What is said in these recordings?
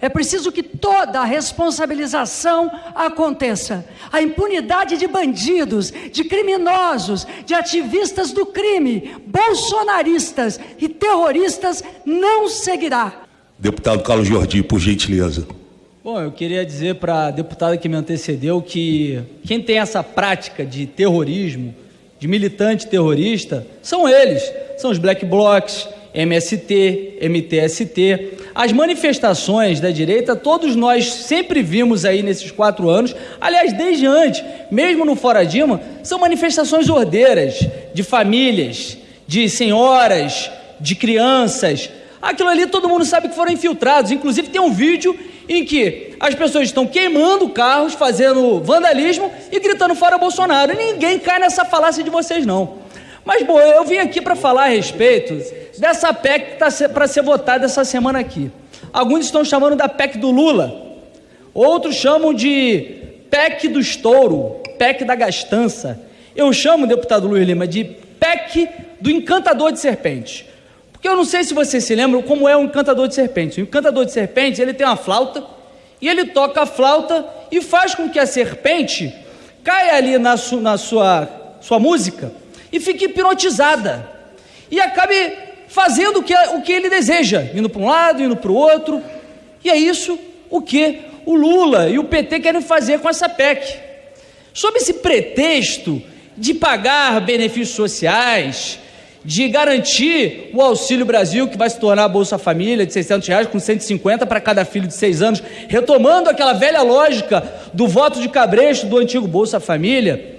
É preciso que toda a responsabilização aconteça. A impunidade de bandidos, de criminosos, de ativistas do crime, bolsonaristas e terroristas não seguirá. Deputado Carlos Jordi, por gentileza. Bom, eu queria dizer para a deputada que me antecedeu que quem tem essa prática de terrorismo, de militante terrorista, são eles, são os black blocs, MST, MTST. As manifestações da direita, todos nós sempre vimos aí nesses quatro anos, aliás, desde antes, mesmo no Fora Dima, são manifestações ordeiras de famílias, de senhoras, de crianças. Aquilo ali todo mundo sabe que foram infiltrados. Inclusive, tem um vídeo em que as pessoas estão queimando carros, fazendo vandalismo e gritando fora Bolsonaro. Ninguém cai nessa falácia de vocês, não. Mas, bom, eu vim aqui para falar a respeito dessa PEC que está para ser votada essa semana aqui. Alguns estão chamando da PEC do Lula, outros chamam de PEC do estouro, PEC da gastança. Eu chamo, deputado Luiz Lima, de PEC do encantador de serpentes. Porque eu não sei se vocês se lembram como é um encantador de serpentes. O encantador de serpentes, ele tem uma flauta, e ele toca a flauta e faz com que a serpente caia ali na, su, na sua, sua música e fique hipnotizada e acabe fazendo o que, o que ele deseja, indo para um lado, indo para o outro. E é isso o que o Lula e o PT querem fazer com essa PEC. Sob esse pretexto de pagar benefícios sociais, de garantir o Auxílio Brasil, que vai se tornar a Bolsa Família de 600 reais, com 150 para cada filho de seis anos, retomando aquela velha lógica do voto de cabresto do antigo Bolsa Família,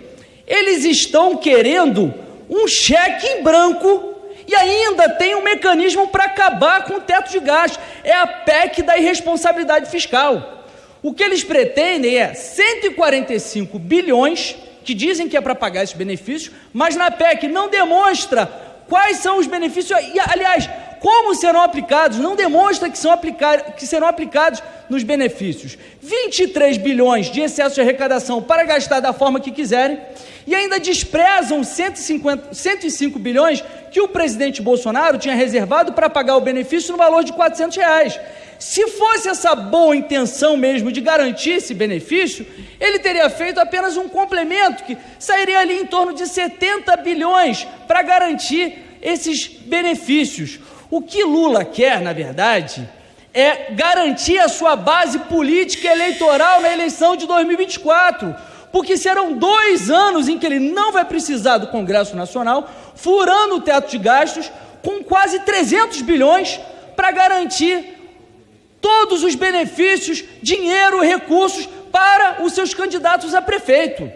eles estão querendo um cheque em branco e ainda tem um mecanismo para acabar com o teto de gastos. É a PEC da irresponsabilidade fiscal. O que eles pretendem é 145 bilhões, que dizem que é para pagar esses benefícios, mas na PEC não demonstra quais são os benefícios. E, aliás, como serão aplicados, não demonstra que, são aplicar, que serão aplicados nos benefícios. 23 bilhões de excesso de arrecadação para gastar da forma que quiserem e ainda desprezam 150, 105 bilhões que o presidente Bolsonaro tinha reservado para pagar o benefício no valor de 400 reais. Se fosse essa boa intenção mesmo de garantir esse benefício, ele teria feito apenas um complemento que sairia ali em torno de 70 bilhões para garantir esses benefícios. O que Lula quer, na verdade, é garantir a sua base política eleitoral na eleição de 2024 porque serão dois anos em que ele não vai precisar do Congresso Nacional, furando o teto de gastos, com quase 300 bilhões para garantir todos os benefícios, dinheiro, recursos para os seus candidatos a prefeito.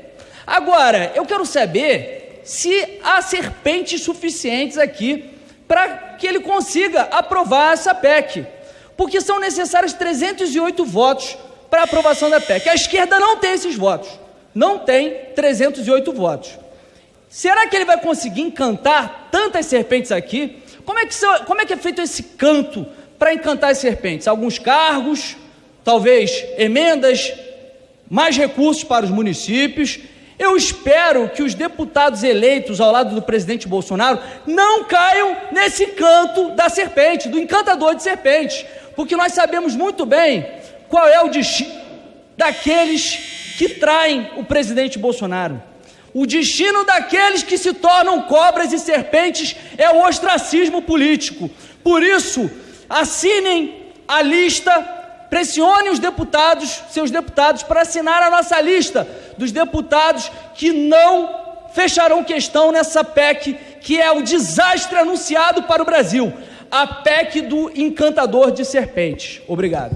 Agora, eu quero saber se há serpentes suficientes aqui para que ele consiga aprovar essa PEC, porque são necessários 308 votos para aprovação da PEC. A esquerda não tem esses votos não tem 308 votos. Será que ele vai conseguir encantar tantas serpentes aqui? Como é que, como é, que é feito esse canto para encantar as serpentes? Alguns cargos, talvez emendas, mais recursos para os municípios. Eu espero que os deputados eleitos ao lado do presidente Bolsonaro não caiam nesse canto da serpente, do encantador de serpentes, porque nós sabemos muito bem qual é o destino daqueles que traem o presidente Bolsonaro. O destino daqueles que se tornam cobras e serpentes é o ostracismo político. Por isso, assinem a lista, pressione os deputados, seus deputados, para assinar a nossa lista dos deputados que não fecharão questão nessa PEC, que é o desastre anunciado para o Brasil a PEC do encantador de serpentes. Obrigado.